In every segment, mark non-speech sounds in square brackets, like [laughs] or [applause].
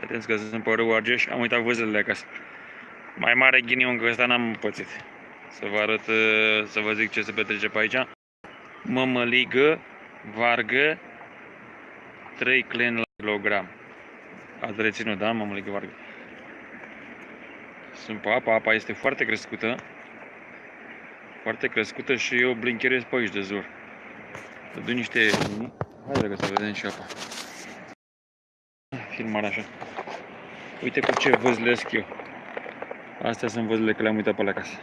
Atenți că sunt pe râul Argeș, am uitat văzările acasă. Mai mare ghinion că ăsta n-am pățit. Să vă arăt, uh, să vă zic ce se petrece pe aici. Mămăligă, vargă, 3 clen la kilogram. Ați reținut, da? Mămăligă, vargă. Sunt pe apa, apa este foarte crescută. Foarte crescută și eu blincherez pe aici de zur. Văd niște... Hai dragă să vedem și apa. Filmarea așa. Uite cu ce văzlesc eu. Astea sunt văzile că le-am uitat pe la casă.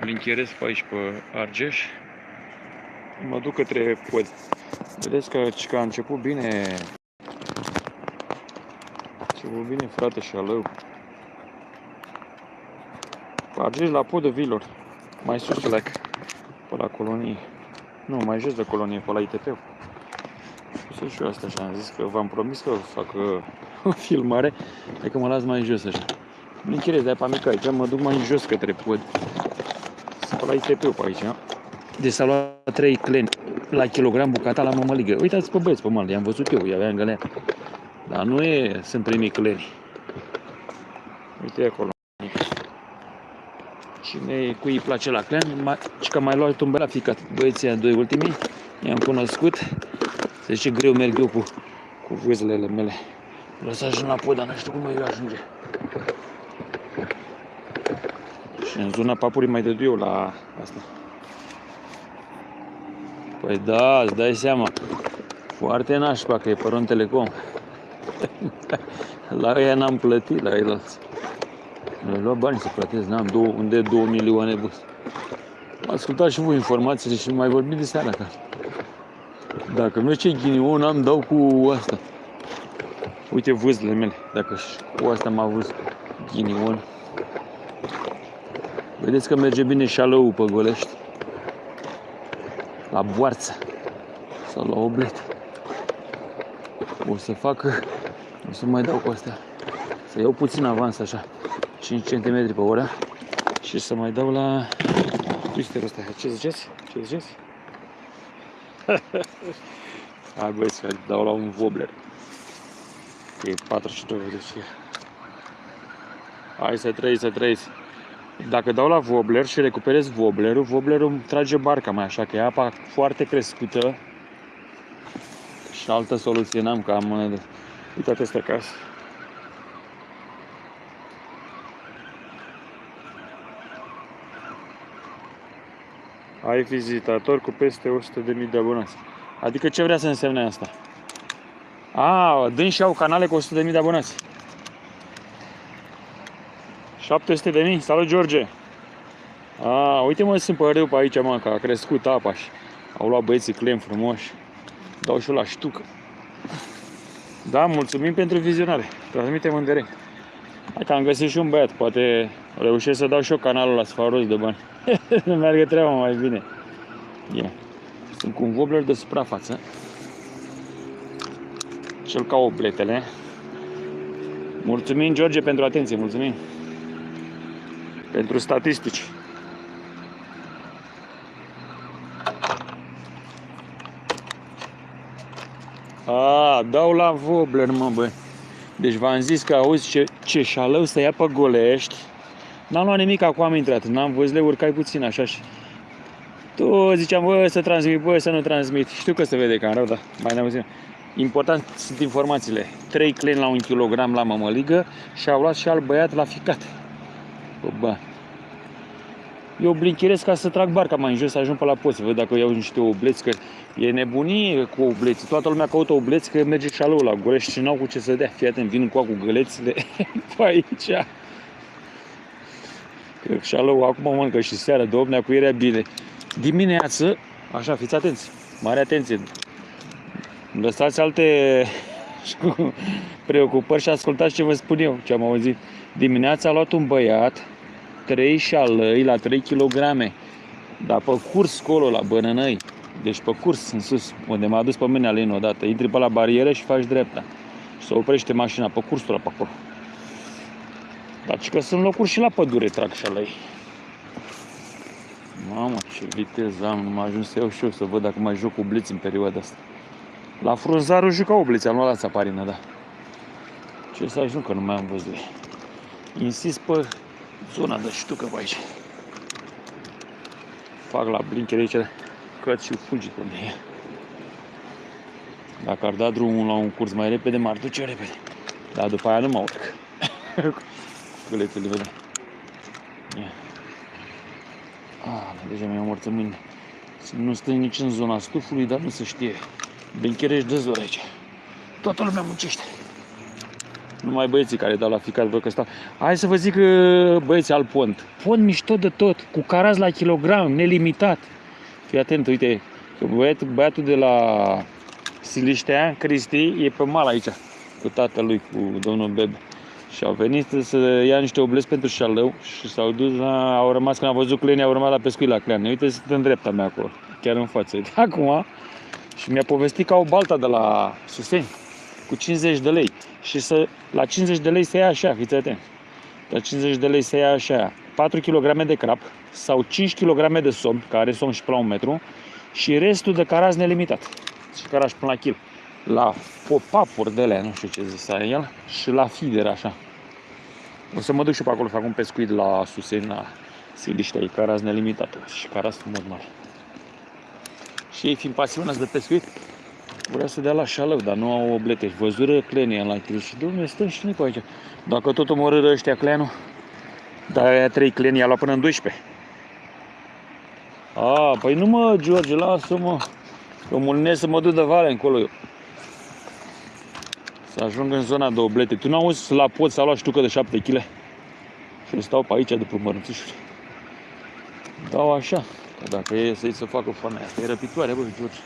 Blincherez pe aici pe Argeș. Mă duc către pod. Vedeți că, că a început bine. A început bine frate și alău. Argeș la podul vilor. Mai sus like. Pe la colonie. Nu, mai jos de colonie, pe la ITP. Să și eu asta așa, am zis că v-am promis că fac uh, [laughs] o filmare, hai că mă las mai jos așa. Nu închirez de-aia pe mică aici, mă duc mai jos către pod. Sunt pe la ITP pe aici. Deci s-a luat 3 cleni la kilogram bucata la mămăligă. Uitați pe băieți pe mal, i-am văzut eu, i-aveam gălea. Dar nu e, sunt primii cleni. Uite acolo. Cine cui îi place la clen, mai, și că mai luat un băiat ficat. Băieții doi ultimii, i-am cunoscut. Se zice greu merg eu cu, cu vâzlele mele. Vreau să ajung la pod, dar nu știu cum mai ajunge. Și în zona papurii mai dădu eu la asta. Păi da, îți dai seama. Foarte nașpa că e pe Ron Telecom. [laughs] la ea n-am plătit, la el Mi-au luat bani să plătesc, n-am două, unde 2 milioane bus. Ascultați și voi informațiile și mai vorbim de seara acasă. Dacă nu ce ghinion am, dau cu asta. Uite vâzlele mele. Dacă cu asta m-a văzut ghinion. Vedeți că merge bine șalău pe golești. La boarță. Sau la oblet. O să fac... O să mai dau cu astea. Să iau puțin avans așa. 5 cm pe oră. Și să mai dau la... Twisterul ăsta. Ce ziceți? Ce ziceți? [laughs] Hai băi să dau la un wobbler. E 42 de ce. Hai să trăiți, să trăiți. Dacă dau la wobbler și recuperez wobblerul, wobblerul îmi trage barca mai așa, că e apa foarte crescută. Și altă soluție n-am, că am... Uitați asta acasă. Ai vizitator cu peste 100.000 de abonați. Adică ce vrea să însemne asta? A, și au canale cu 100.000 de abonați. 700.000? Salut, George! A, uite mă, sunt pe râu pe aici, mă, că a crescut apa și au luat băieții clem frumoși. Dau și la ștucă. Da, mulțumim pentru vizionare. Transmitem în direct. Hai că am găsit și un băiat, poate reușesc să dau și eu canalul la sfaros de bani. [laughs] să meargă treaba mai bine. Yeah. Sunt cu un wobbler de suprafață. Cel ca obletele. Mulțumim, George, pentru atenție. Mulțumim. Pentru statistici. A, dau la wobbler, mă, băi. Deci v-am zis că auzi ce, ce șalău să ia pe golești. N-am luat nimic acum am intrat, n-am văzut, le urcai puțin așa și... Tu ziceam, bă, să transmit, bă, să nu transmit. Știu că se vede că am rău, dar mai ne Important sunt informațiile. 3 clen la 1 kg la mămăligă și au luat și alt băiat la ficat. Bă, eu blincherez ca să trag barca mai în jos, să ajung pe la post, să văd dacă iau niște obleți, că e nebunie cu obleți. Toată lumea caută obleți, că merge șalou la Gorești și n-au cu ce să dea. Fii atent, vin cu cu gălețile [laughs] pe aici. Că șalou acum mănâncă și seara, domnea cu era bine. Dimineață, așa, fiți atenți, mare atenție. Lăsați alte [laughs] preocupări și ascultați ce vă spun eu, ce am auzit. Dimineața a luat un băiat 3 șalăi la 3 kg. Dar pe curs colo la Bănănăi, deci pe curs în sus, unde m-a dus pe mine alin odată, intri pe la barieră și faci dreapta. Și se oprește mașina pe cursul ăla pe acolo. Dar că sunt locuri și la pădure trag șalăi. Mamă, ce viteză am, nu m-a ajuns să iau și eu să văd dacă mai joc cu bliț în perioada asta. La frunzarul juca obliți, am luat la țaparină, da. Ce să ajung că nu mai am văzut. Insist pe zona de ștucă pe aici. Fac la blinker aici, căt și fulgi pe unde e. Dacă ar da drumul la un curs mai repede, m-ar duce repede. Dar după aia nu mă urc. [laughs] Gălețele, vede. Ia. Ah, deja mi-am omorță mâine. Nu stă nici în zona stufului, dar nu se știe. Bencherești de zor aici. Toată lumea muncește. Numai băieții care dau la fiecare vreo că stau. Hai să vă zic băieți al pont. Pont mișto de tot, cu caraz la kilogram, nelimitat. Fii atent, uite, băiatul, băiatul de la Siliștea, Cristi, e pe mal aici, cu tatălui, cu domnul Bebe. Și au venit să ia niște oblezi pentru șalău și s-au dus la, au rămas, când au văzut clenii, au rămas la pescuit la cleane. Uite, sunt în dreapta mea acolo, chiar în față. Uite, [laughs] acum, și mi-a povestit că au balta de la Suseni cu 50 de lei. Și să, la 50 de lei se ia așa, fiți atent. La 50 de lei se ia așa, 4 kg de crap sau 5 kg de somn, care are somn și până la un metru, și restul de caraz nelimitat. Și caraz până la kil. La pop-up-uri de alea, nu știu ce zis el, și la feeder așa. O să mă duc și pe acolo să fac un pescuit la Suseni, la Siliștea, e caraz nelimitată și caraz frumos mare. Și ei fiind pasionați de pescuit, vrea să dea la șalău, dar nu au oblete. Și văzură clenii la chil și domnule, stăm și noi pe aici. Dacă tot omorâră ăștia clenul, dar aia trei cleni i-a luat până în 12. A, păi nu mă, George, lasă-mă. Că mulinesc să mă duc de vale încolo eu. Să ajung în zona de oblete. Tu n-auzi la pod s-a luat ștucă de 7 kg? Și stau pe aici după mărunțișuri. Dau așa. Că dacă e să-i să facă foamea asta, e răpitoare, bă, George.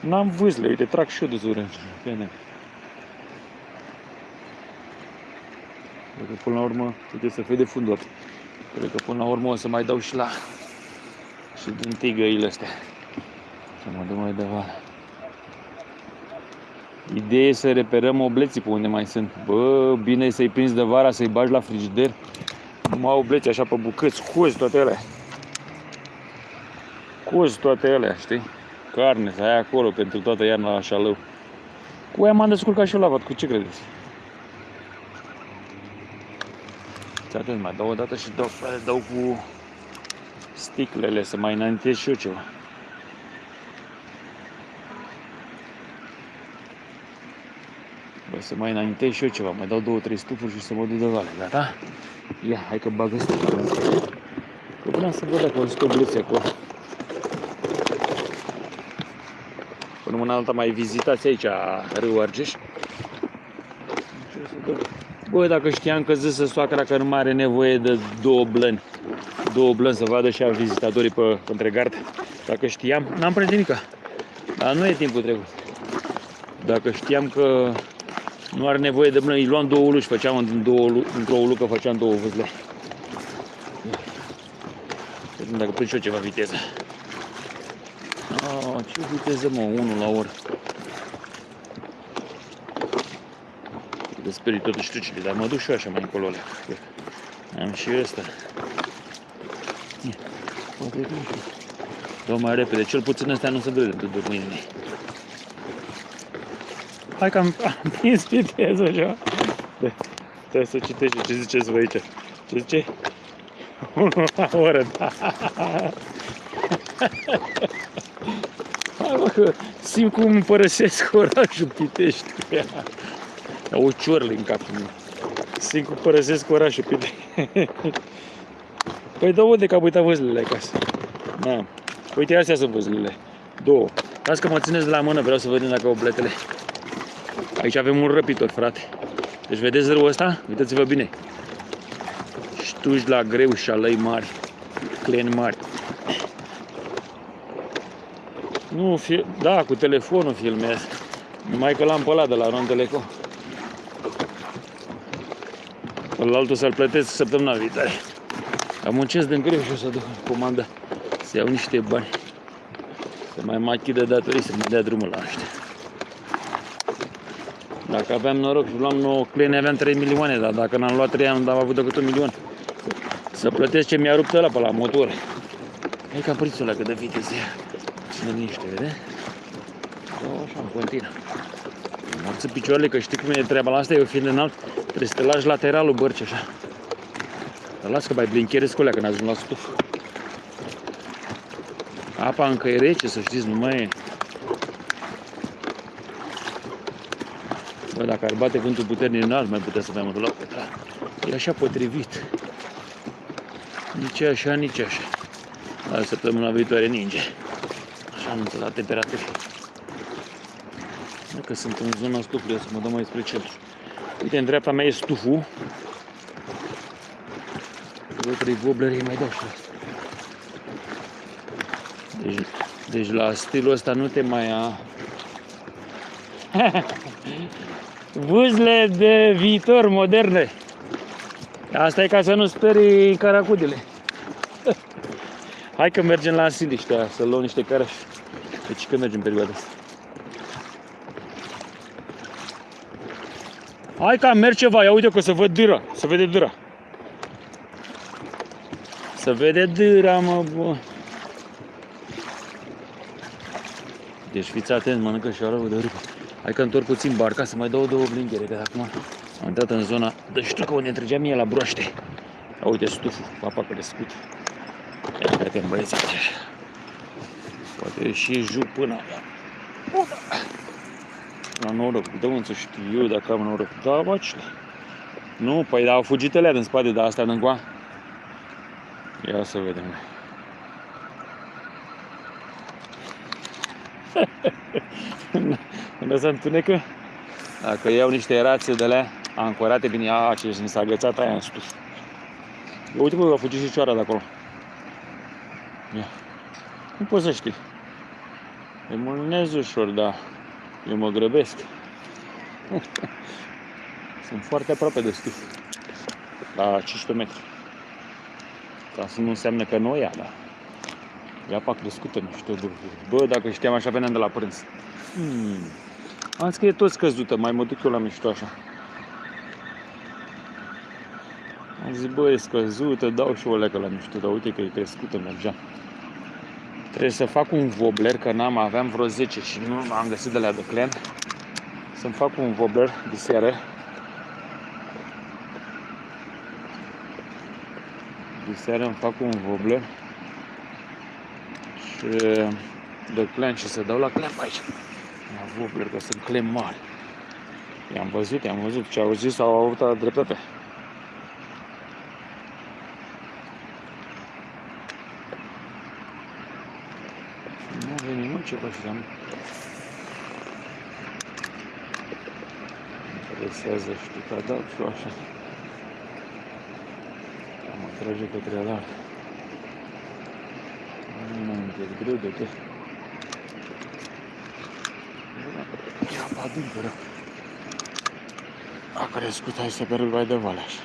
N-am vâzle, uite, trag și eu de zure. Bine. Cred că până la urmă trebuie să fie de fundor. Cred că până la urmă o să mai dau și la și din tigăile astea. Să mă duc mai departe. Ideea e să reperăm obleții pe unde mai sunt. Bă, bine e să-i prinzi de vara, să-i bagi la frigider. Numai obleți așa pe bucăți, cozi toate alea. Cozi toate alea, știi? Carne, să ai acolo pentru toată iarna la șalău. Cu aia m-am descurcat și eu la vat, cu ce credeți? Și atunci mai dau o dată și dau, dau cu sticlele să mai înaintez și eu ceva. Să mai înaintez și eu ceva, mai dau două, trei stufuri și să mă duc de vale, gata? Ia, hai că bagă sticlele. Că vreau să văd dacă au stobluțe acolo. Până una alta mai vizitați aici Râul Argeș. Băi, dacă știam că zisă soacra că nu mai are nevoie de două blăni, două blăni să vadă și a vizitatorii pe, pe între gard, dacă știam, n-am prins nimica. Dar nu e timpul trecut. Dacă știam că nu are nevoie de blăni, îi luam două uluși, făceam în două, într-o ulucă, făceam două vâzle. Dacă prind și eu ceva viteză. Oh, ce viteză, mă, unul la oră. De sperii totuși ștucile, dar mă duc și eu așa mai încolo alea. Am și ăsta. Poate că Dau mai repede, cel puțin ăstea nu se vede de după mâine. Hai că am, am prins viteză așa. Trebuie să citești ce ziceți voi aici. Ce zice? Unul la oră, da. Hai mă, că simt cum îmi părăsesc orașul Pitești cu ea. O ciorli în capul meu. Simt cum părăsesc orașul Pitești. Păi dă de că am uitat văzlele acasă. Da. Uite, astea sunt văzlele. Două. Las că mă țineți de la mână, vreau să vedem dacă au bletele. Aici avem un răpitor, frate. Deci vedeți râul ăsta? Uitați-vă bine. Ștuși la greu și alăi mari. Cleni mari. Nu, fi... da, cu telefonul filmez. Numai că l-am pe ăla de la Ronteleco. Pe altul să-l plătesc săptămâna viitoare. Am muncesc de greu și o să duc comanda să iau niște bani. Să mai machidă datorii, să mai dea drumul la ăștia. Dacă aveam noroc și luam 9 clene, aveam 3 milioane, dar dacă n-am luat 3, am avut decât un milion. Să plătesc ce mi-a rupt ăla pe la motor. E caprițul ăla cât de viteză Ține liniște, vede? O, așa, în continuu. Înălță picioarele, că știi cum e treaba la asta, eu fiind înalt, trebuie să te lași lateralul bărci așa. Dar las că mai blincherezi cu alea când ajung la stuf. Apa încă e rece, să știți, nu mai e. dacă ar bate vântul puternic n-ar mai putea să dăm la da. E așa potrivit. Nici așa, nici așa. La săptămâna viitoare ninge. Așa anunță la temperatură. Dacă sunt în zona stufului, să mă dau mai spre centru. Uite, în dreapta mea e stuful. Două, trei vobleri mai dau și asta. Deci, deci la stilul ăsta nu te mai ia. [laughs] Vâzle de viitor moderne. Asta e ca să nu sperii caracudele. Hai că mergem la Siliștea să luăm niște carași. Deci că mergem perioada asta. Hai că merg ceva, ia uite că se văd dâra, se vede dâra. Se vede dâra, mă, bă. Deci fiți atenți, mănâncă și arăvă de râpă. Hai că întorc puțin barca să mai dau două blinghere, că acum am intrat în zona de știu că unde întregea mie la broaște. Ia uite stuful, papa crescut. Ia uite băieți aici. Poate și juc până aia. La noroc, de unde să știu eu dacă am noroc. Da, băcile. Nu, păi da, au fugit alea din spate, dar astea din Ia să vedem. [laughs] Când se întunecă, dacă iau niște rațe de alea ancorate bine, a, ce mi s-a agățat aia în stuf. Uite bă, a fugit și cioara de acolo. Ia. Nu poți să știi. E mult ușor, dar eu mă grăbesc. [laughs] Sunt foarte aproape de stuf. La 500 metri. Asta nu înseamnă că nu o ia, dar e apa crescută, nu știu. Bă, dacă știam așa, veneam de la prânz. Hmm. Am zis că e tot scăzută, mai mă duc eu la mișto așa. Am zis, bă, e scăzută, dau și o lecă la mișto, dar uite că e crescută, mergea. Trebuie să fac un vobler, că n-am, aveam vreo 10 și nu am găsit de la de clen. Să-mi fac un vobler de seară. De seară îmi fac un vobler și de clen și să dau la clen aici la Vobler, că sunt clem mari. I-am văzut, i-am văzut ce au zis, au avut dreptate. Nu a venit nimic ce pășeam. Interesează, știu că dau și așa. Mă trage către alar. Nu e greu de tot. E apa adâncă rău. A crescut, hai să perul mai de valeș așa.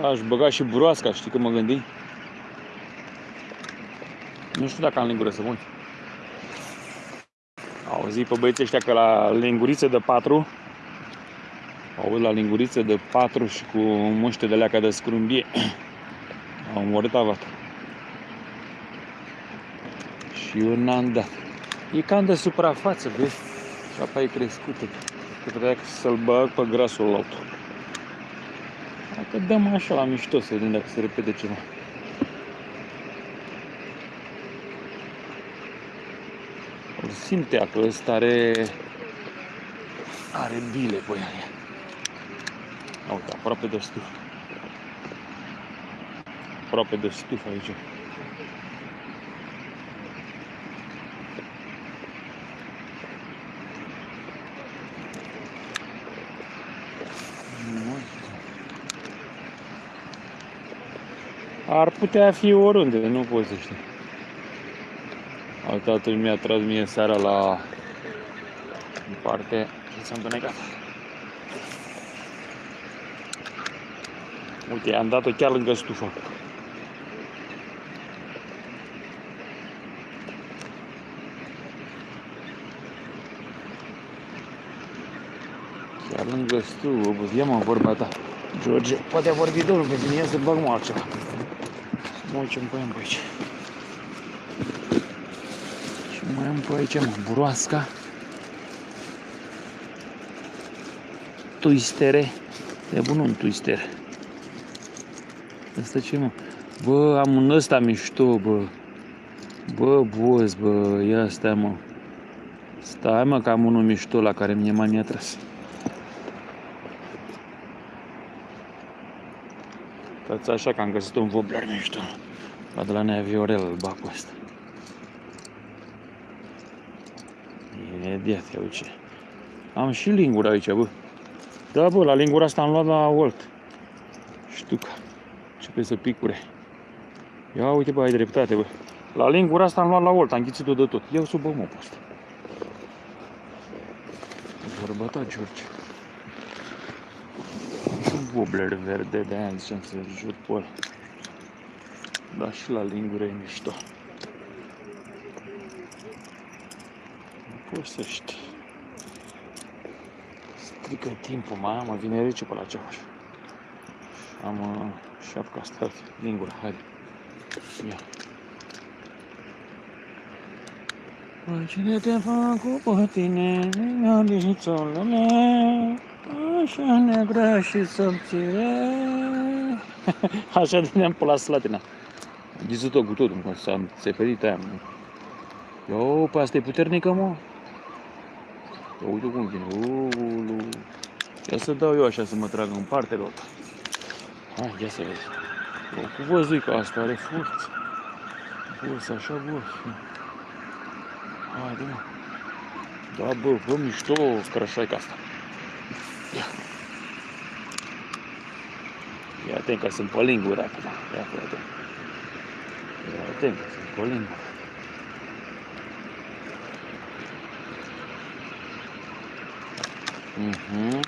Da, aș băga și broasca, știi că mă gândi? Nu știu dacă am lingură să mult. Auzi pe băieții ăștia că la linguriță de patru Aud la linguriță de patru și cu muște de leaca de scrumbie [clears throat] Au omorât avata și eu n-am dat. E cam de suprafață, vezi? Și apa e crescută. Că trebuia să-l bag pe grasul la altul. Dacă dăm așa la mișto să vedem dacă se repede ceva. Îl simte că ăsta are are bile pe ea. Uite, aproape de stuf. Aproape de stuf aici. Ar putea fi oriunde, nu pot să știu. Altă mi-a tras mie seara la în parte și s-a întunecat. Uite, am dat-o chiar lângă stufă. Chiar lângă stufă, ia mă vorba ta. George, poate a vorbit domnul pe mine să bag mă altceva. Mă uităm pe aici. Mai am pe aici, mă, buroasca. Twistere. E bun un twister. Asta ce, mă? Bă, am un ăsta mișto, bă. Bă, boz, bă, ia stai, mă. Stai, mă, că am unul mișto la care mi-e mania tras. Stați așa că am găsit un vobler mișto. La de la Nea Viorel, bacul ăsta. Imediat, ia uite. Am și lingura aici, bă. Da, bă, la lingura asta am luat la Walt. Ștuca. pe să picure. Ia uite, bă, ai dreptate, bă. La lingura asta am luat la Walt, am ghițit-o de tot. Iau sub bă, asta. Vorba ta, George. Un wobbler verde, de aia ziceam să jur pe ăla. Da, și la lingură e mișto. Nu poți să știi. Strică timpul, mai mă vine rece pe la ceafa Am uh, șapca asta, lingura, haide. Ia. Păi cine te fac cu tine, iubițolule, așa negră și subțire. [laughs] Așa din pe la slatina. Am ghizut-o cu totul, că s-a țeperit aia. Eu, pe asta e puternică, mă. Ia uite cum vine. Ulu. Ia să dau eu așa să mă trag în partea lor. Hai, ia să vezi. Eu cu văzui că asta are forță. Bă, așa, bă. Haide, mă. Da, bă, bă, mișto crășaica asta. Ia. Ia atent că sunt pe lingură acum. Ia, fii atent. Ia atent că sunt pe lingură. Mhm.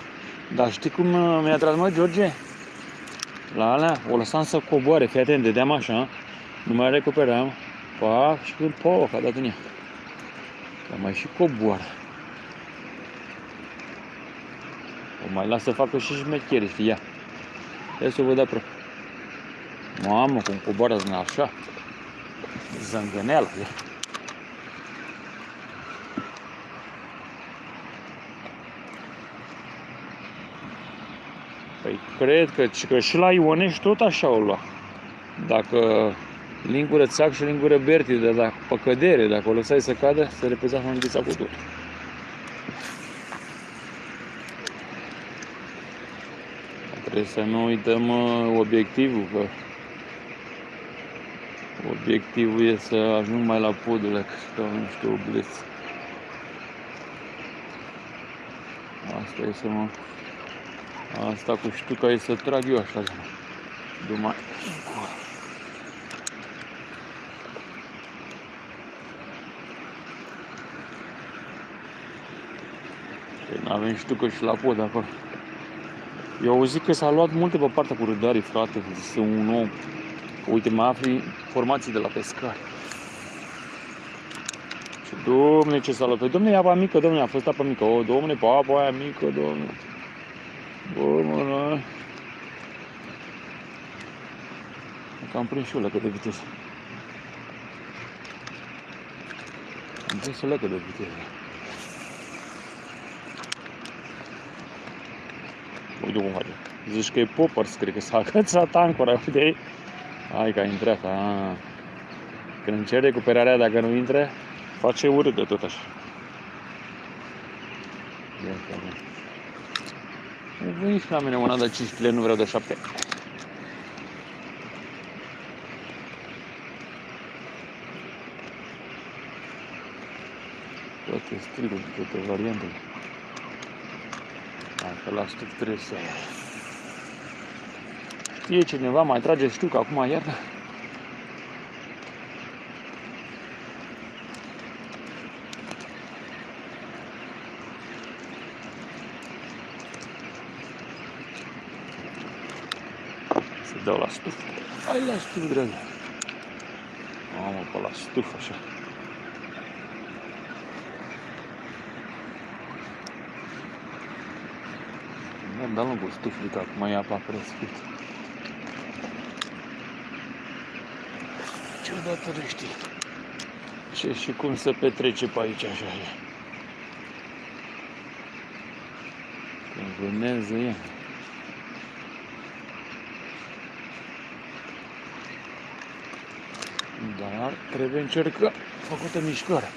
Dar știi cum uh, mi-a tras mă, George? La alea, o lăsam să coboare, fii atent, dădeam așa, nu mai recuperam, pac, și când, poc, a dat în ea. Dar mai și coboară. O mai las să facă și șmecheri, știi, ia. Ia să o văd apro. Mamă, cum coboară din așa. Zângăneală, ia. Păi cred că, că și la Ionești tot așa o lua. Dacă lingură țac și lingură berti, de la pe cădere, dacă o lăsai să cadă, se repeza hanghița cu tot. Trebuie să nu uităm uh, obiectivul, că obiectivul e să ajung mai la podul că nu știu, oblesc. Asta e să mă... Asta cu ștuca e să trag eu așa, Dumai. Avem ștucă și la pod acolo. Eu au zic că s-a luat multe pe partea cu râdarii, frate, este un om. Uite, mai afli informații de la pescar. Și domne, ce s-a luat? Păi, domne, e apa mică, domne, a fost apa mică. O, domne, pe apa aia mică, domne. Bă, mă, la... Cam prins și o lecă de viteză. Am prins o lecă de viteză. Uite cum face. Zici că e poppers, cred că s-a agățat ancora, uite ei. Hai că a intrat, a. Când încerc recuperarea, dacă nu intre, face urât de tot așa. Ia că Veniți la mine una de 5 kg, nu vreau de 7. Toate stiluri, toate variantele. Că la stup trebuie să... Știe cineva, mai trage ștuc acum iarna? Să dau la stuf. Hai la stuf, dragă. Mamă, pe la stuf, așa. De-a lungul stufului, că acum e apa crescut. Ce odată știi? ce și cum se petrece pe aici așa. Când vânează e. Dar trebuie încerca făcută mișcare.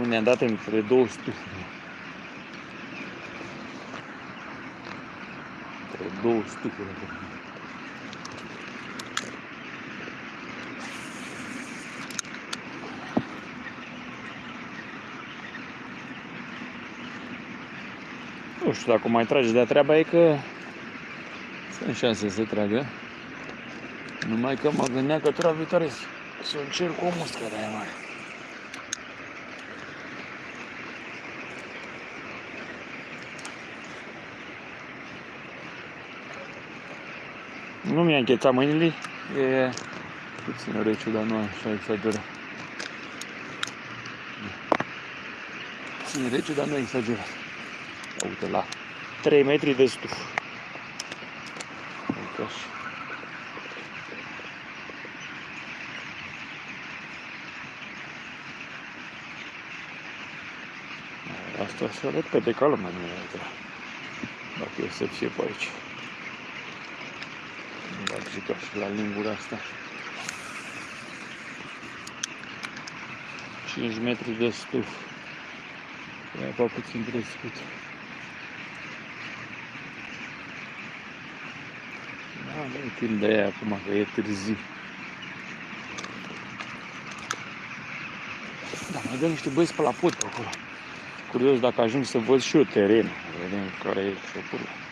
Unde am dat între două stufe. Între două stufe. Nu știu dacă mai trage, dar treaba e că sunt șanse să tragă. Numai că mă gândeam că tura viitoare să încerc o muscă de aia mare. Nu mi-a închețat mâinile, e puțin rece, dar nu așa exagerat. Puțin rece, dar nu exagerat. Uite la 3 metri de stuf. Uite așa. Asta se repede ca lumea nu e Dacă e să fie pe aici. Bag și ca și la lingura asta. 5 metri de stuf. E apa puțin crescut. Da, nu e timp de aia acum, că e târziu. Da, mai dă niște băieți pe la pod pe acolo. Curios dacă ajung să văd și eu terenul. Vedem care e șopul.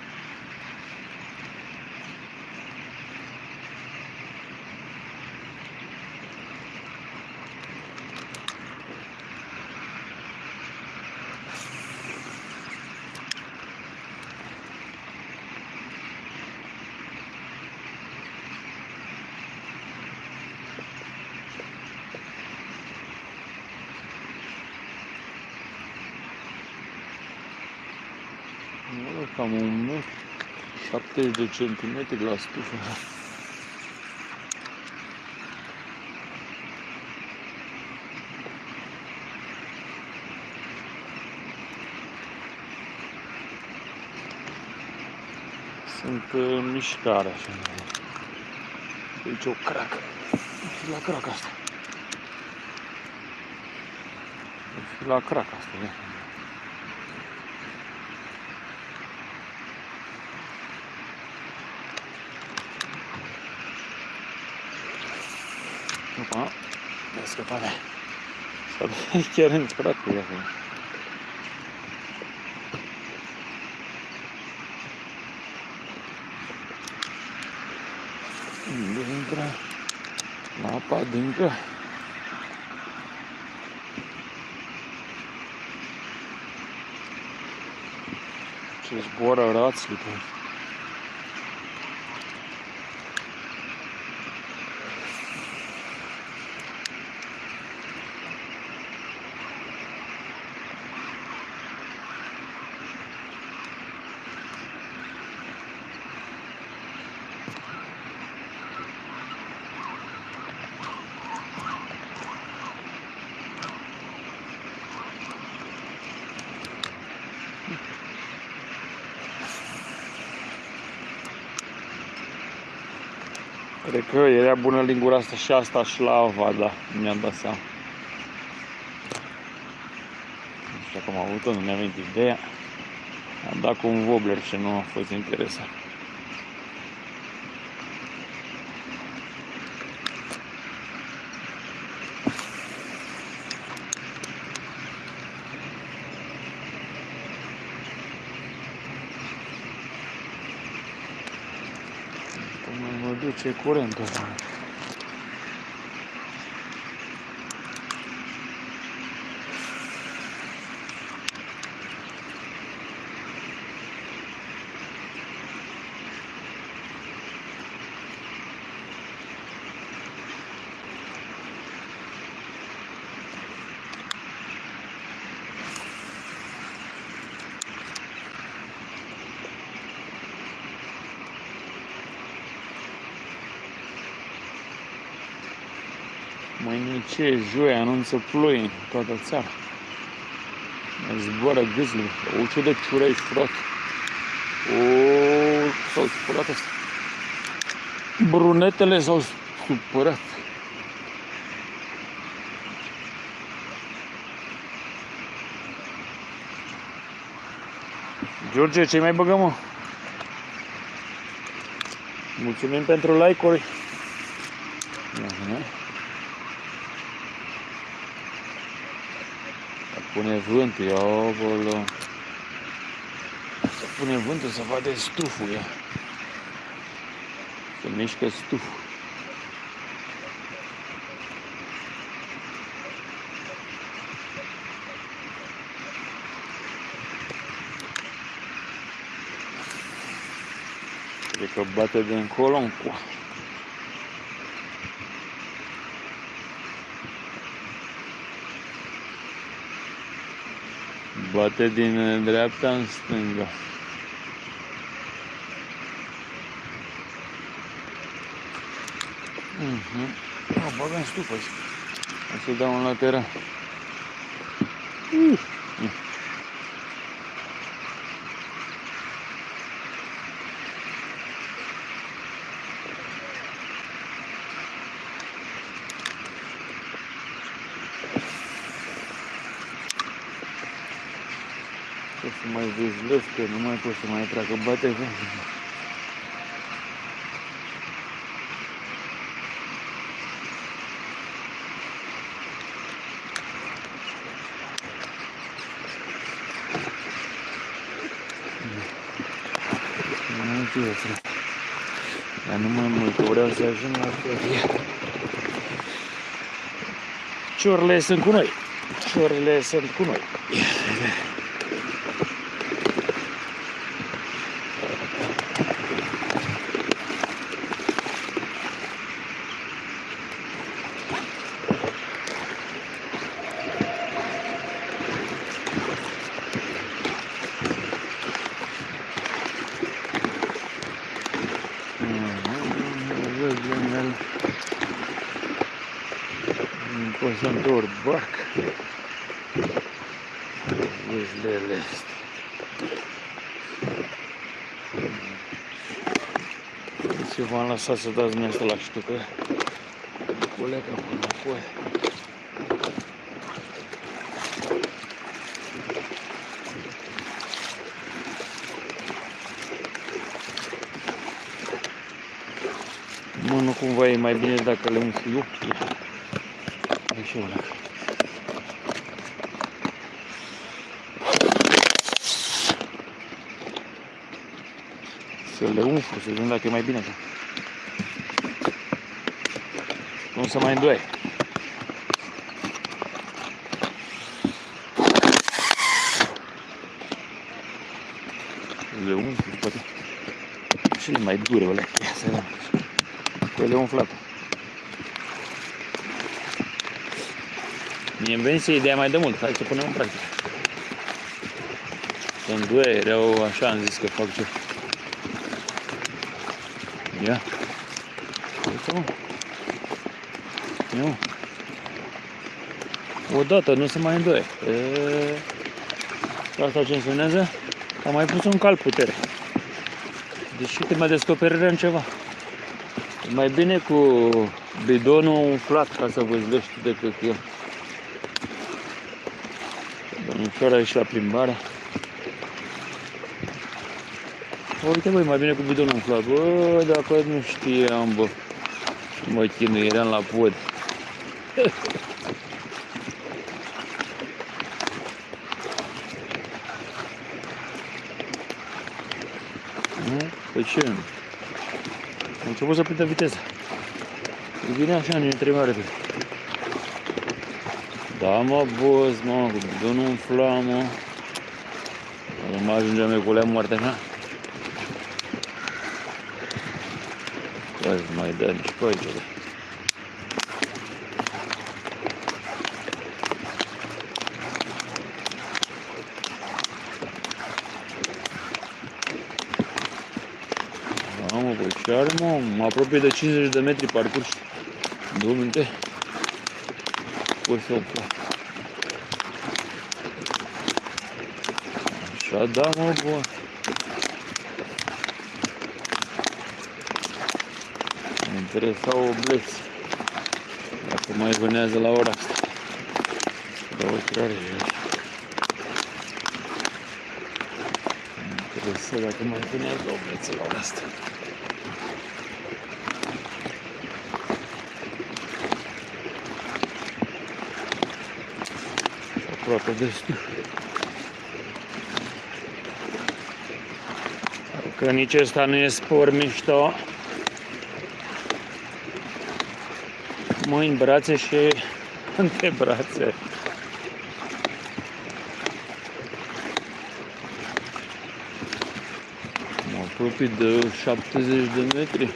cam un metru, 70 de centimetri la stufă. Sunt în mișcare așa. Aici o cracă. La craca asta. La craca asta, da. Opa, mi-a scăpat de S-a chiar în cracă acolo. Unde intră la apa adâncă? Ce zboară rații că era bună lingura asta și asta și la Avada, mi-am dat seama. Nu știu cum am avut-o, nu mi-a venit ideea. Am dat cu un wobbler și nu a fost interesant. Până mă duce curentul ăsta. Ce joi anunță ploi în toată țara. Zboară gâzle. O ce de ciurești, frate. O, s-au supărat asta. Brunetele s-au supărat. George, ce mai băgăm, mă? Mulțumim pentru like-uri. Pune vântul, ia acolo. Pune vântul să vadă stuful ea. Să mișcă stuful. Cred că bate de încolo încoa. Bate din dreapta în stânga. Mhm. Oh, bagă în stupă și o să dau un lateral. Uh. O să mai vizlesc, că nu mai pot să mai treacă, bate vântul. Nu știu, frate. Dar nu mai mult, că vreau să ajung la ferie. Ciorle sunt cu noi. Ciorle sunt cu noi. Văzânel. Pot să întorc barca. Vâzlele astea. Ce v-am lăsat să dați dumneavoastră la ștucă. Colega până apoi. Mă, nu cumva e mai bine dacă le umflu eu? Așa ăla. Să le umflu, să vedem dacă e mai bine așa. Nu să mai îndoie. Le umflu, poate. Cele mai dure, alea. Ia să vedem. Cu ele umflate. Mie îmi venise ideea mai de mult. Hai să punem în practică. Când due erau așa, am zis că fac ce. Ia. Uite, mă. Ia, mă. Odată, nu se mai îndoie. E... Asta ce însemnează? Am mai pus un cal putere. Deci uite, mai descoperire în ceva. E mai bine cu bidonul umflat ca să văzlești decât eu. Domnișoara ieși la plimbare. Uite băi, mai bine cu bidonul umflat. Bă, dacă nu știam, bă. Mă chinuieram la pod. Nu? Păi ce? Am început să prindă viteza. Vine așa, ne trebuie mai repede. Da, mă, boss, mă, cu bidonul umfla, mă. Nu mai ajungem noi cu lea moarte așa. Hai să mai dă nici pe aici, bă. Mamă, băi, ce are, mă? Mă apropie de 50 de metri parcurs. Două minute. pus o Așa, da, mă, bun. Mă interesa o bleți. Dacă mai vânează la ora asta. Două trare Mă interesa dacă mai vânează o bleță la ora asta. Aproape destul. Că nici ăsta nu e spor mișto. Mâini, brațe și [laughs] brațe. Mă apropii de 70 de metri.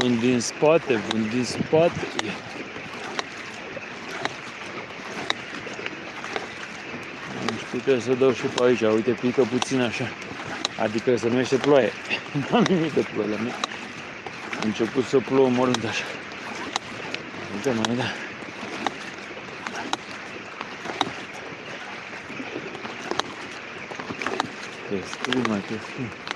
Vânt din spate, vânt din spate. Nu știu, trebuie să dau și pe aici. Uite, pică puțin așa. Adică se numește ploaie. [laughs] Nu am nimic de ploaie la mine. A început să plouă mărunt așa. Uite, mai da. Destul mai destul.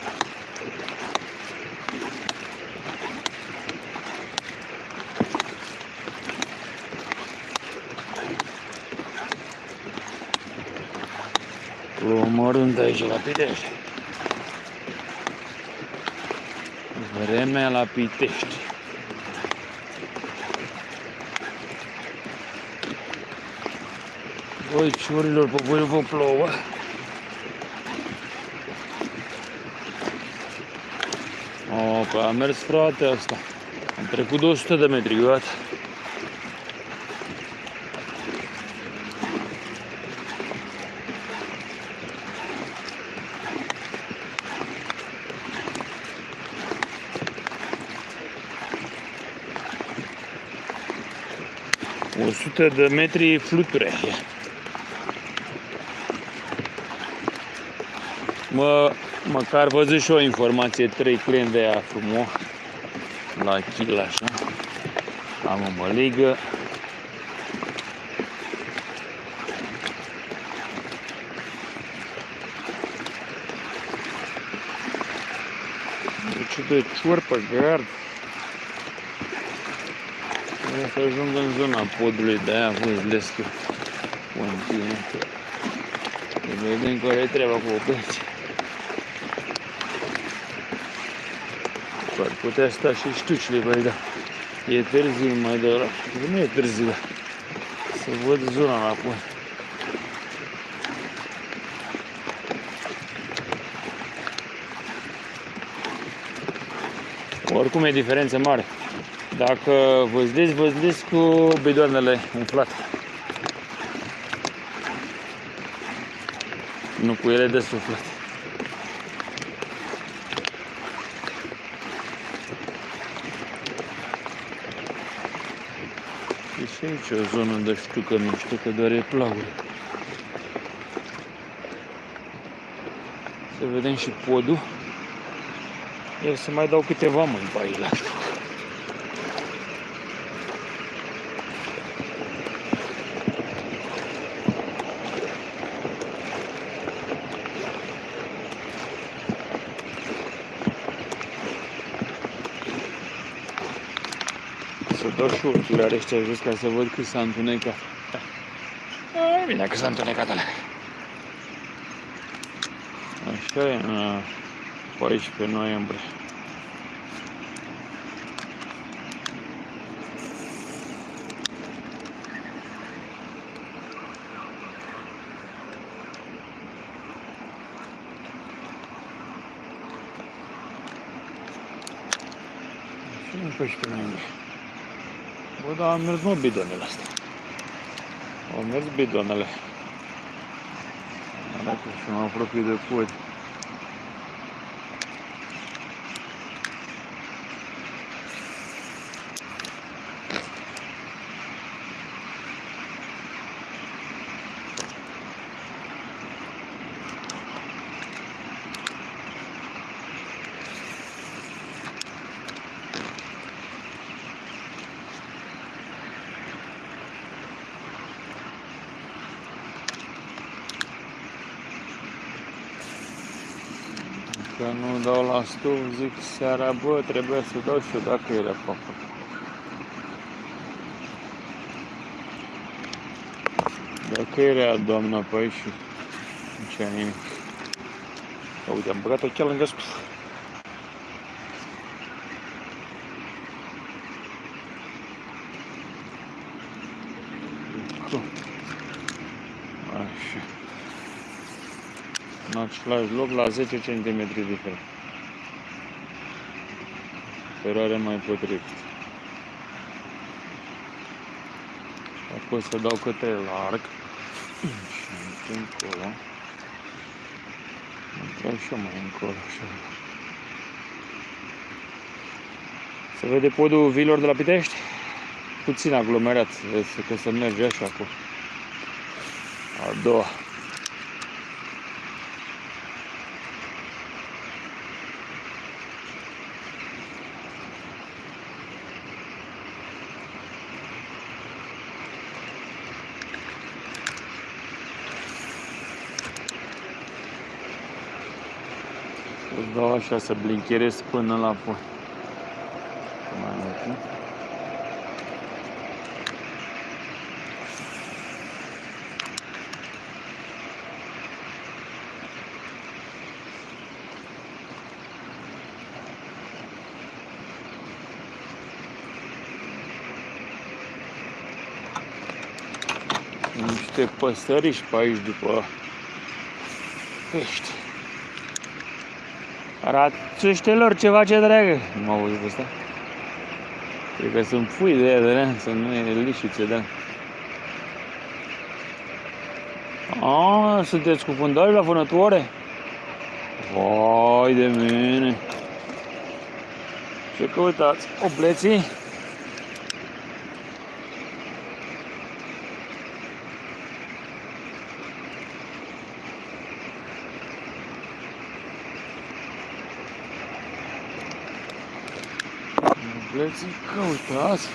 Omorând aici la Pitești. Vremea la Pitești. Voi ciurilor, pe voi vă plouă. O, că a mers frate asta. Am trecut 200 de metri, gata. 100 de metri fluture. Mă, măcar văzut și o informație, trei clienți de aia frumos la kil așa. Am o măligă. Deci de ciorpă gard. Vreau să ajung în zona podului, de-aia văzlesc continuu. Să vedem care e treaba cu opeți. Ar putea sta și ștucile, băi, da. E târziu mai de ora. Nu e târziu, da. Să văd zona la pod. Oricum e diferență mare. Dacă văzliți, văzliți cu bidoanele umflate. Nu cu ele de suflet. E și aici o zonă de știu că nu știu că doar e plauri. Să vedem și podul. Eu să mai dau câteva mâini pe aici la știu. Să dau și urcurile ăștia jos ca să văd cât s-a întunecat. Da. Bine că s-a întunecat alea. Așa e, în 14 noiembrie. Și în 14 noiembrie. Bă, dar am mers mă bidonele astea. Au mers bidonele. Arată și mă apropii de pod. Nu dau la stuf, zic seara, bă, trebuie să dau și eu dacă era pe acolo. Dacă era doamna pe aici și nu ce nimic. Uite, am băgat-o chiar lângă stuf. Același loc, la 10 cm diferent. Feroare mai potrivit. Apoi să dau câte larg. Și încolo. Dau și eu mai încolo. Așa. Se vede podul vilor de la Pitești? Puțin aglomerat, vezi că se merge așa cu a doua. Îți dau așa să blincherez până la pui. Mai mult, nu? Niște păsăriși pe aici după pești. Rațuștelor, ceva ce dragă. Nu m-au auzit asta? Cred că sunt pui de aia, să nu e lișițe, da. A, sunteți cu fundari la vânătoare? Vai de mine! Ce căutați? Opleții? Opleții căutați?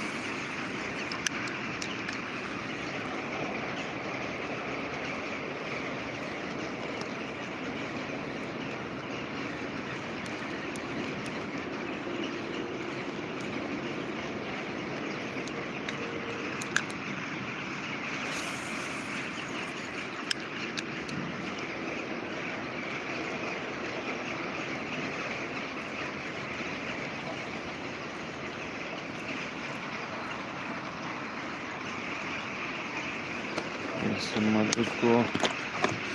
Să mă duc cu...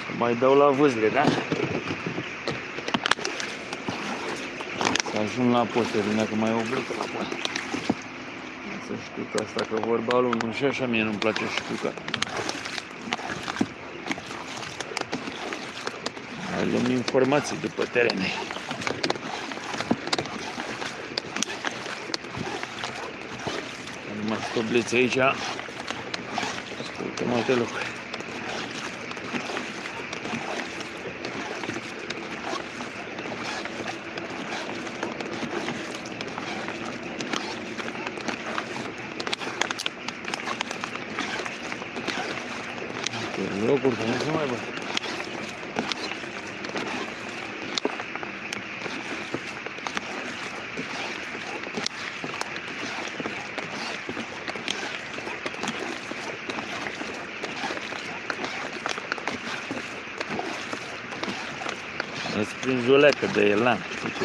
Să mai dau la vâzle, da? Să ajung la potere, dacă mai oblit apoi. Să știu că asta că vorba lui nu și așa mie nu-mi place și știu că... Mai luăm informații după terene. Nu mai stobliți aici. Ascultă multe lucruri. Pe locuri, că nu se mai văd. Îți prins o leacă de elan, știi tu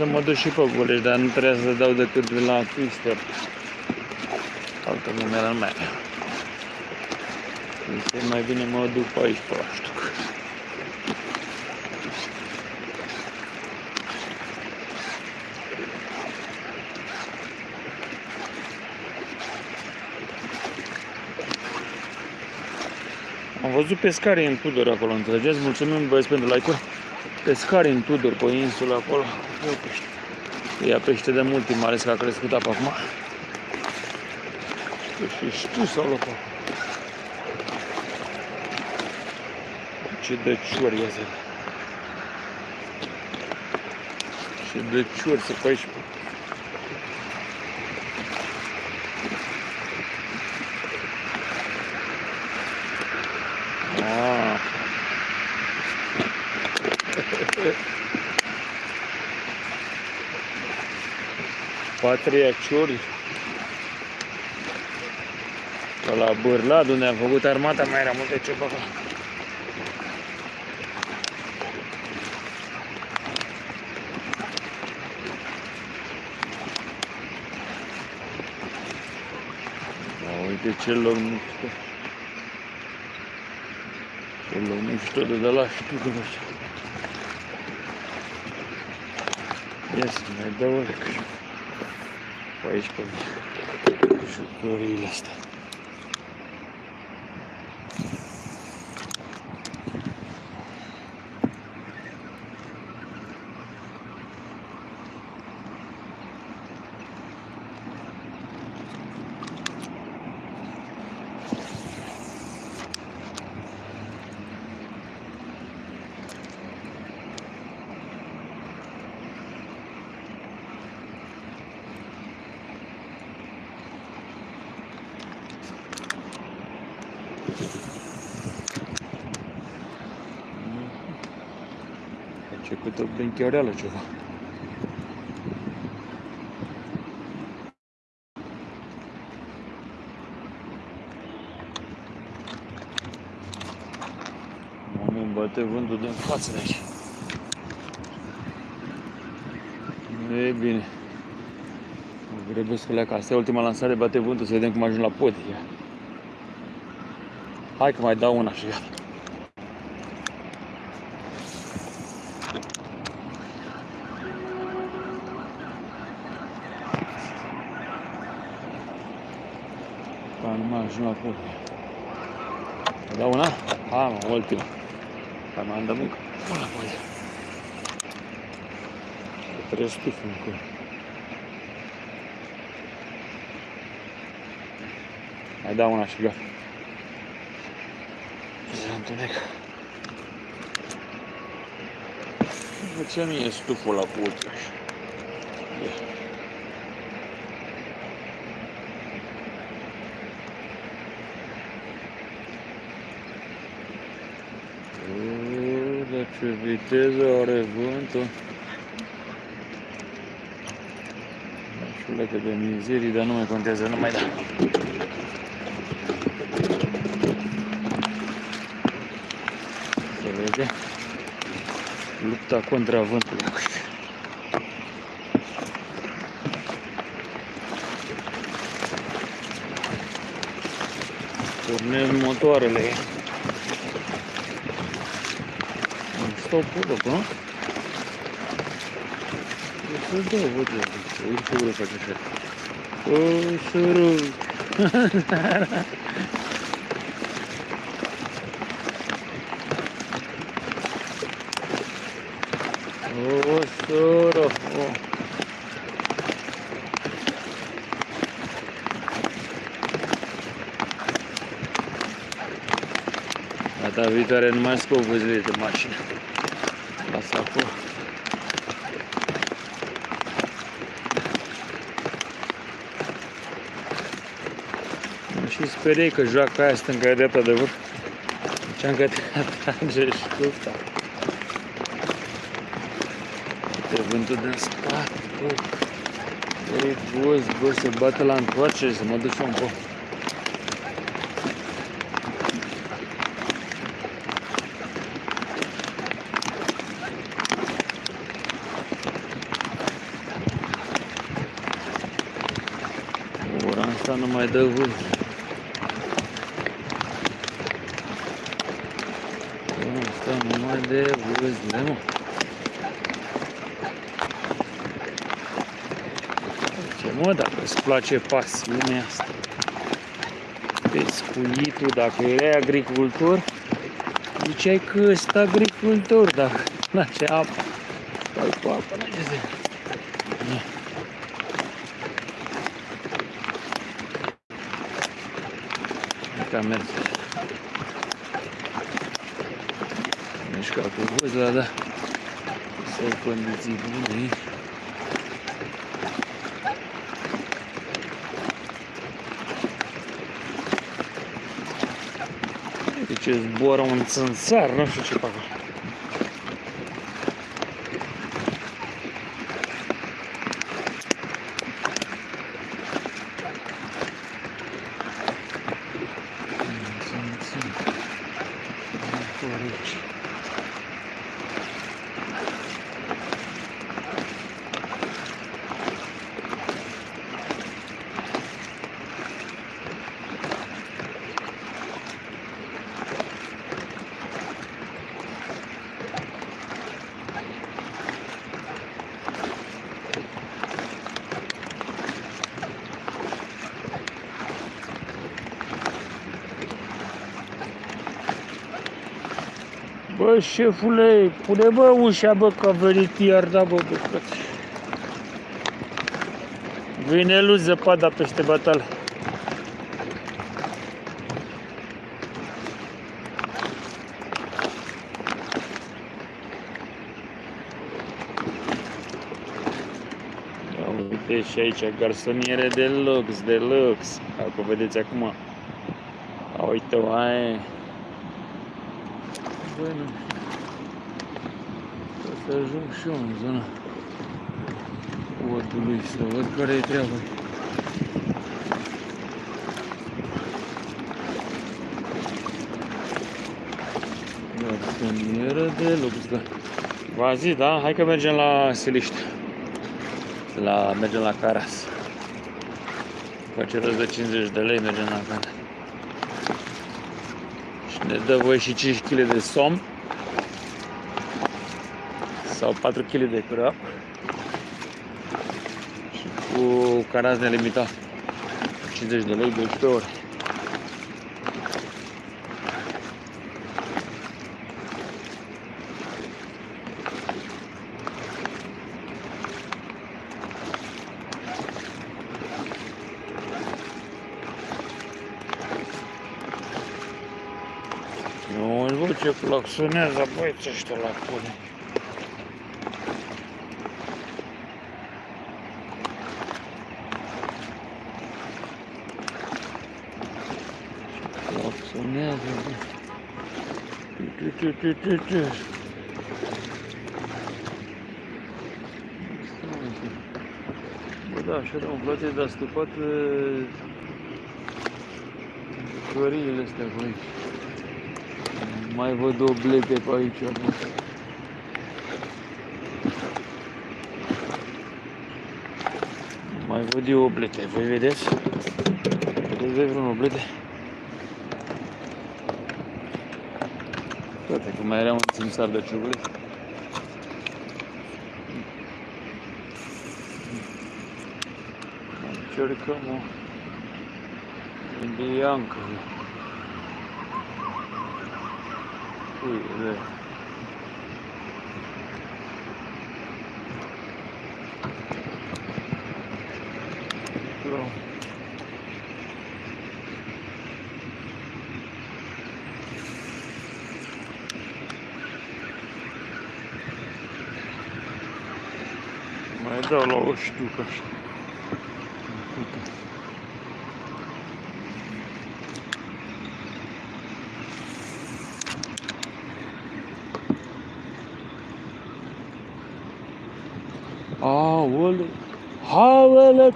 să mă duc și pe Golești, dar nu trebuia să dau decât la Twister. Altă numeră mea. Este mai bine mă duc pe aici, pe la Ștuc. Am văzut pescarii în Tudor acolo, înțelegeți? Mulțumim băieți pentru like-uri. Pescarii în Tudor, pe insulă acolo. Ia pește. Ia pește de mult timp, mai ales că a crescut apa acum. Că și tu sau lopat. Ce dăciori ia zi. Ce dăciori să pe aici. Ah. Patria ciuri. Că la Bârlad, unde am făcut armata, mai era multe ceva. Da, uite ce loc mișto. Ce loc mișto de, de la Stuttgart. Ia să mai dau o pe aici, pe jucăriile astea. Ce câte o benchereală ceva. Oameni bate vântul din față de aici. Nu e bine. Mă grăbesc că leacă. Asta e ultima lansare, bate vântul, să vedem cum ajung la pod. Ia. Hai că mai dau una și gata. Ca nu mai ajung la pod. Dau una? Hai mă, ultima. Hai mai am de muncă. Una pe aici. Trebuie stufă acolo. Mai dau una și gata. Se întunecă. De ce mie stuful la puț așa? Ia. Uuu, dar ce viteză are vântul. Șulecă de mizerii, dar nu mai contează, nu mai da. Se vede lupta contra vântului. Pornem motoarele. Stau pulă, nu? Să dau, văd eu. Uite ce ură face așa. O, sărut. O, soră. O. Data viitoare nu mai scop văzile de mașină. Lasă acolo. Mă și speriei că joaca aia stânga dreapta de vârf. Ce-am că te atrage ștufta. Uite vântul din spate, bă. Ei, boz, bă, se bate la întoarcere, să mă duc un po. Ora asta nu mai dă vânt. Ora asta nu mai dă vânt, mă. Ce mă, dacă îți place pasiunea asta, pescuitul, dacă erai agricultor, ziceai că ești agricultor, dacă îți place [laughs] apa, stai cu apa înainte de... Ca merge. Mișca cu vâzla, da. Să-i condiții bune aici. Uite ce zboară un țânțar, nu știu ce pe acolo. Țânțar. Corect. Bă, șefule, pune bă ușa, bă, că a venit iar, da, bă, bă, frate. Vine lui zăpada peste batale. Ia uite și aici, garsoniere de lux, de lux. Acum vedeți acum. A, uite-o, aia e. Bă, nu știu. O să ajung și eu în zona podului să văd care e treaba. Garsonieră de lux, da. V-a zis, da? Hai că mergem la Siliște. La, mergem la Caras. Face rost de 50 de lei, mergem la Caras. Și ne dă voi și 5 kg de somn. Sau 4 kg de crap. Și cu Caras nelimitat. 50 de lei, 12 ore. Nu îți văd ce claxonează băieți ăștia la pune. Claxonează, bă. Tu, tu, tu, tu, tu. Bă, da, așa, da, îmi place de astupat căriile astea pe aici. Mai văd o blete pe aici. Bă. Mai văd eu oblete. Voi vedeți? Vedeți voi vreun oblete? Toate că mai era un țimsar de ciugulit. Încercăm o indiancă. Uite, Bravo. Mai dau la o știucă așa.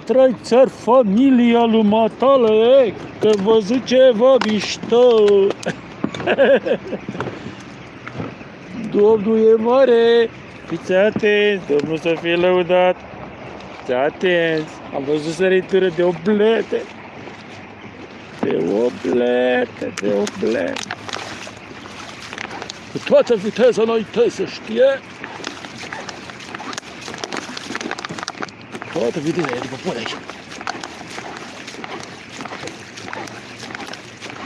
Trei țări familia lui matale, e, că văzut ceva mișto. [laughs] Domnul e mare, fiți atenți, Domnul să fie lăudat. Fiți atenți, am văzut săritură de oblete. De oblete, de oblete. Cu toată viteza înainte să știe. Toată viteza e după pod aici.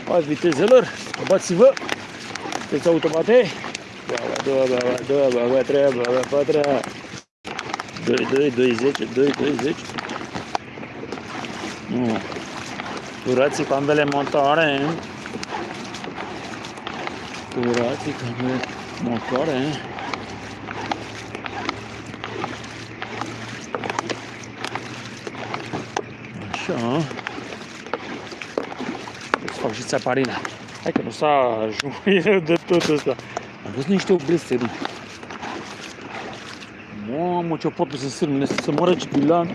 Hai vitezelor, bați-vă. Sunteți automate. Baba, doua, baba, doua, baba, treia, baba, patra. 2, 2, 2, 10, 2, 2, 10. Nu. Curați cu ambele motoare. Curați cu ambele motoare. Așa. Să fac și țaparina. Hai că nu s-a ajuns de tot ăsta. Am văzut niște obleste, bă. Mamă, ce pot să sârmine, să se moară cipilan.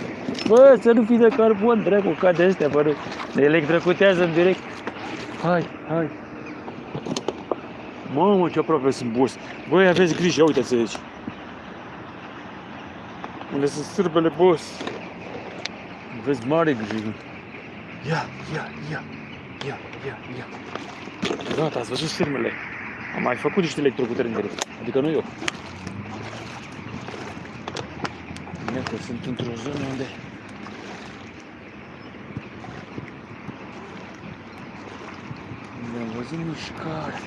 Bă, să nu fii de carbon, dracu, ca de astea, bă. Ne electrocutează în direct. Hai, hai. Mamă, ce aproape sunt boss. Băi, aveți grijă, uite-ți aici. Unde sunt sârbele, boss. Aveți mare grijă. Ia, ia, ia, ia, ia, ia. Gata, ați văzut sârmele. Am mai făcut niște electrocutări în direct. Adică nu eu. Iată, sunt într-o zonă unde unde am văzut mișcare.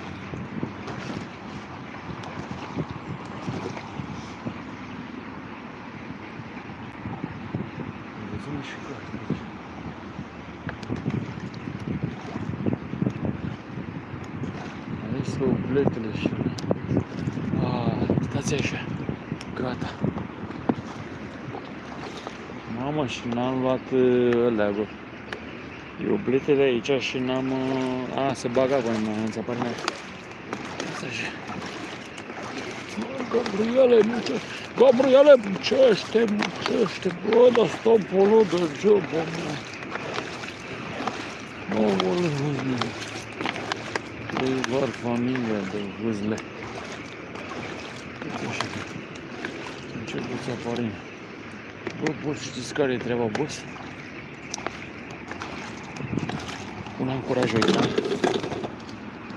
Am văzut mișcare. Aici sunt obletele și... Ah, stați așa. Gata. Mamă, și n-am luat uh, ălea, bă. E obletele aici și n-am... uh, A, se bagă acolo, mă, în țapare mea. Asta așa. Gabriele, muce... Gabriele, mucește, mucește, bă, dar stopul de job, mă. Nu, bă, vâzle. De var familia de vâzle. Uite așa. Încep cu țaparină. Bă, boss, știți care e treaba, boss? Un ancoraj aici, da?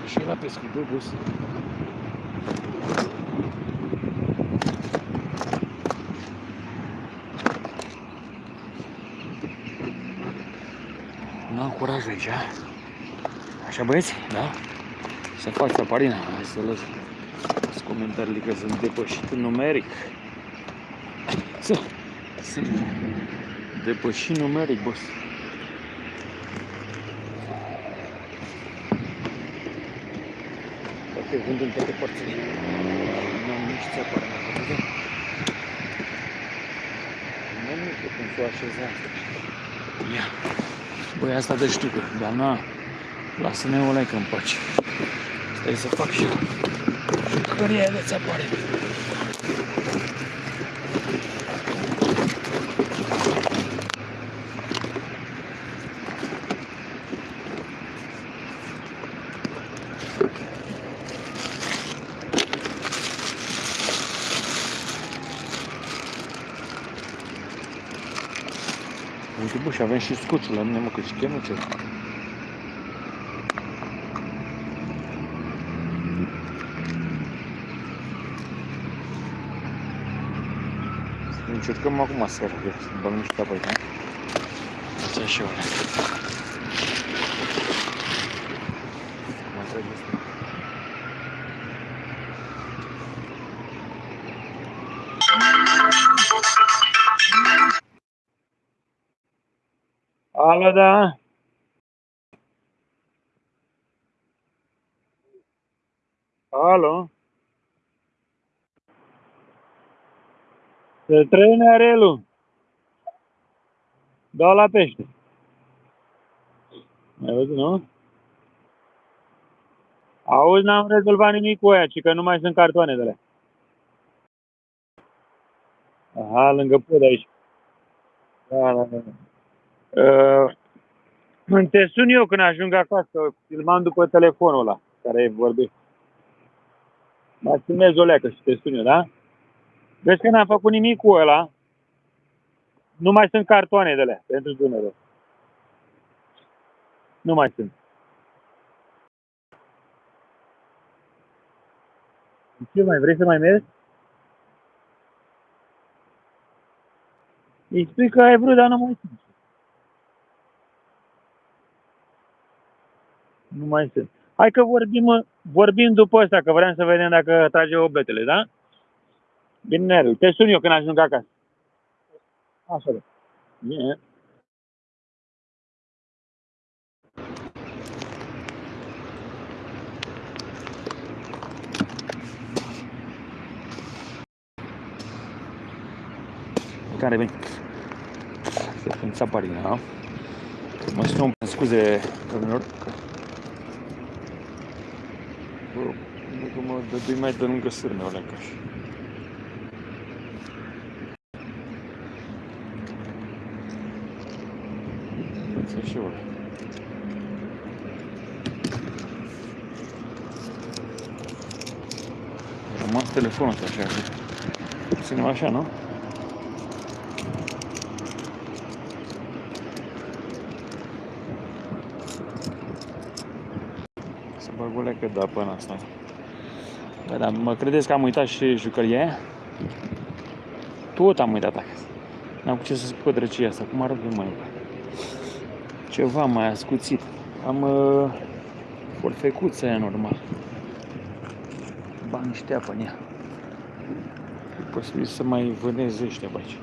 Și la pescuit, bă, boss. Un ancoraj aici, Așa, băieți? Da? Să fac țaparina. Hai să lăs Să comentariile că sunt depășit în numeric. Să. Sunt depășit numeric, boss. Toate vând în toate părțile. Nu am nici țapare în acolo, Nu, nu știu cum să o așeza asta. Ia. Băi, asta de știucă, dar na, lasă-ne o lecă în pace. Stai să fac și eu. Jucăria de țapare. Uite, bă, și avem și scuțul la mine, mă, că și chemă ce. Să încercăm acum să băgăm niște apă aici, nu? Ce și eu. Alo, da? Alo? Se trăine arelul. Da la pește. Ai văzut, nu? Auzi, n-am rezolvat nimic cu aia, ci că nu mai sunt cartoane de alea. Aha, lângă pod aici. Da, da, da. Uh, te sun eu când ajung acasă, filmam după telefonul ăla care vorbește. Mă filmez o leacă și te sun eu, da? Vezi că n-am făcut nimic cu ăla. Nu mai sunt cartoane de alea pentru Dunăre. Nu mai sunt. Ce mai vrei să mai mergi? Îi spui că ai vrut, dar nu mai sunt. Nu mai sunt. Hai că vorbim, vorbim după asta că vreau să vedem dacă trage obletele, da? Bine, Nerul. Te sun eu când ajung acasă. Așa da. Bine. Care veni? Să pun țapa din, da? Mă sun, scuze, domnilor, Bă, nu că mă dădui mai de lângă sârme, alea ca și. Să și ăla. A rămas telefonul ăsta așa. Ținem așa, nu? Să bag o leacă de apă în asta. Bă, dar mă credeți că am uitat și jucăria aia? Tot am uitat acasă. N-am cu ce să spun drăcia asta. Cum arăt eu mai Ceva mai ascuțit. Am uh, forfecuța aia normal. Bani niște apă în ea. E posibil să mai vâneze ăștia pe aici.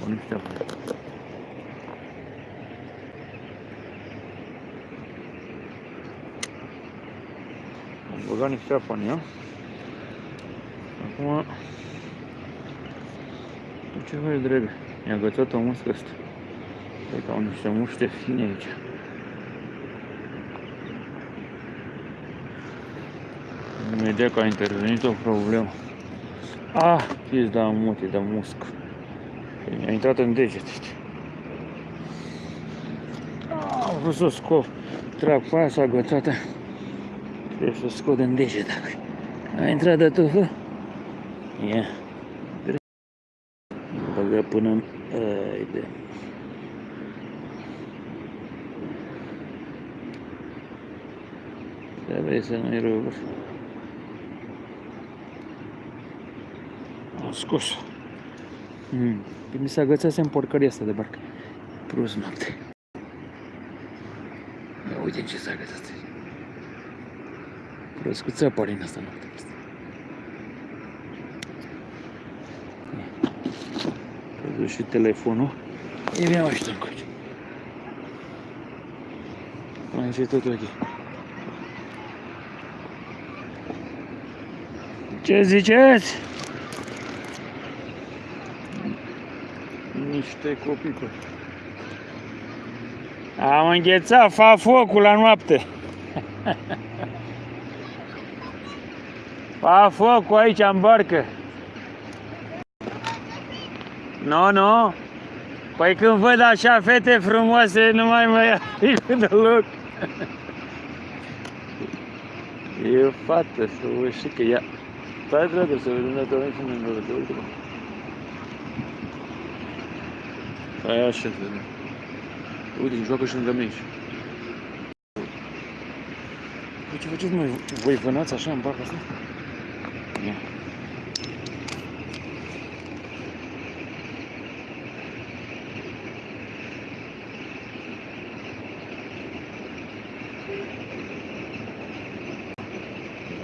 Bani niște apă. Băgat niște apă în ea. Acum ce vezi, dragă? Mi-a agățat o muscă asta. Cred că au niște muște fine aici. Imediat că a intervenit o problemă. Ah, pizda mute de musc. Mi-a intrat în deget. Ah, am vrut să o scop. Trag pe aia, s-a agățat. Trebuie să o scot în deget. A intrat de tufă? Ia. Yeah. Băgă până în... Haide. Trebuie să nu-i ruguri. Am scos. Mm. Mi s-a agățat în porcăria asta de barcă. Prost noapte. Ia uite ce s-a agățat. Prost cu țăpări în asta noapte. Pierdut și telefonul. E bine mai știu încoace. Aici e totul ok. Ce ziceți? Niște copii cu Am înghețat, fa focul la noapte. [laughs] fa focul aici în barcă. Nu, no, nu. No. Păi când văd așa fete frumoase, nu mai mă ia [laughs] deloc. [laughs] E o fată, să o știi că ea... Stai dragă să vedem dacă avem și noi noroc, uite mă. Stai așa, să vedem. Uite, joacă și lângă mine. Ce faceți, mă? Voi vânați așa în barca asta? Ia.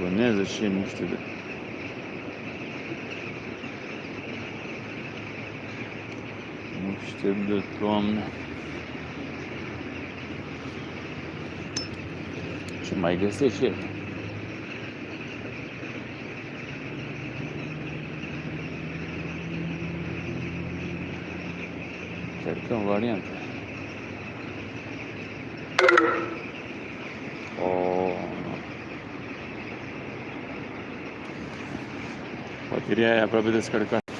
Vânează și nu știu de... Nu știu de toamnă. Ce mai găsești el? Cercăm variante. Oh. Bateria e aproape descărcată.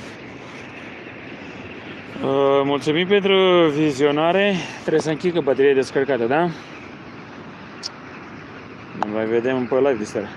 Uh, mulțumim pentru vizionare. Trebuie să închid că bateria e descărcată, da? Ne mai vedem pe live de seara.